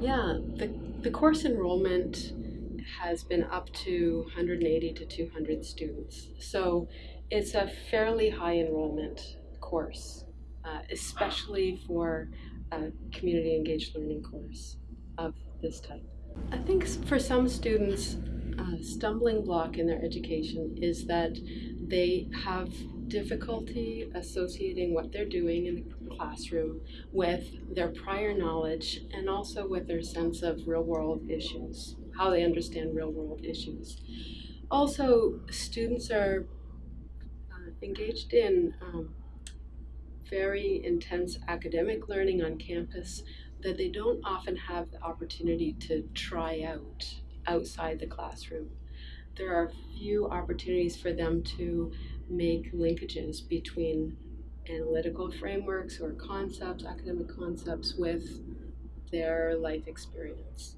Yeah, the, the course enrollment has been up to 180 to 200 students. So it's a fairly high enrollment course, uh, especially for a community engaged learning course of this type. I think for some students, a stumbling block in their education is that they have difficulty associating what they're doing in the classroom with their prior knowledge and also with their sense of real world issues, how they understand real world issues. Also, students are uh, engaged in um, very intense academic learning on campus that they don't often have the opportunity to try out outside the classroom. There are few opportunities for them to make linkages between analytical frameworks or concepts, academic concepts, with their life experience.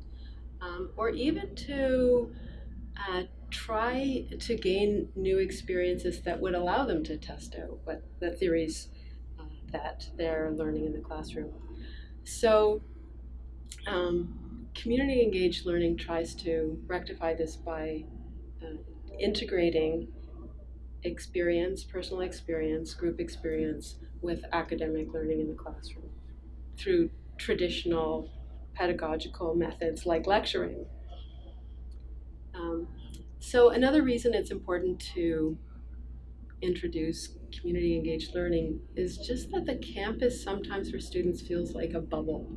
Um, or even to uh, try to gain new experiences that would allow them to test out what the theories uh, that they're learning in the classroom. So, um, community engaged learning tries to rectify this by uh, integrating experience, personal experience, group experience with academic learning in the classroom through traditional pedagogical methods like lecturing. Um, so, another reason it's important to introduce community engaged learning is just that the campus sometimes for students feels like a bubble,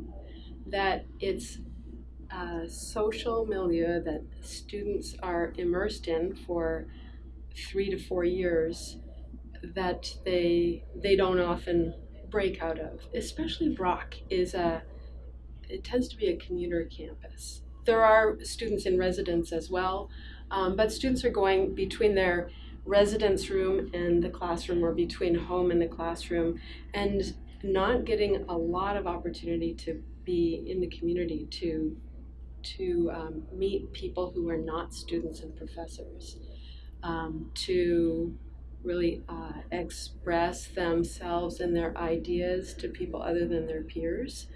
that it's a social milieu that students are immersed in for three to four years that they they don't often break out of. Especially Brock is a it tends to be a commuter campus. There are students in residence as well, um, but students are going between their residence room and the classroom or between home and the classroom and not getting a lot of opportunity to be in the community to to um, meet people who are not students and professors um, to really uh, express themselves and their ideas to people other than their peers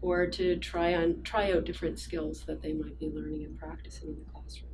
or to try on try out different skills that they might be learning and practicing in the classroom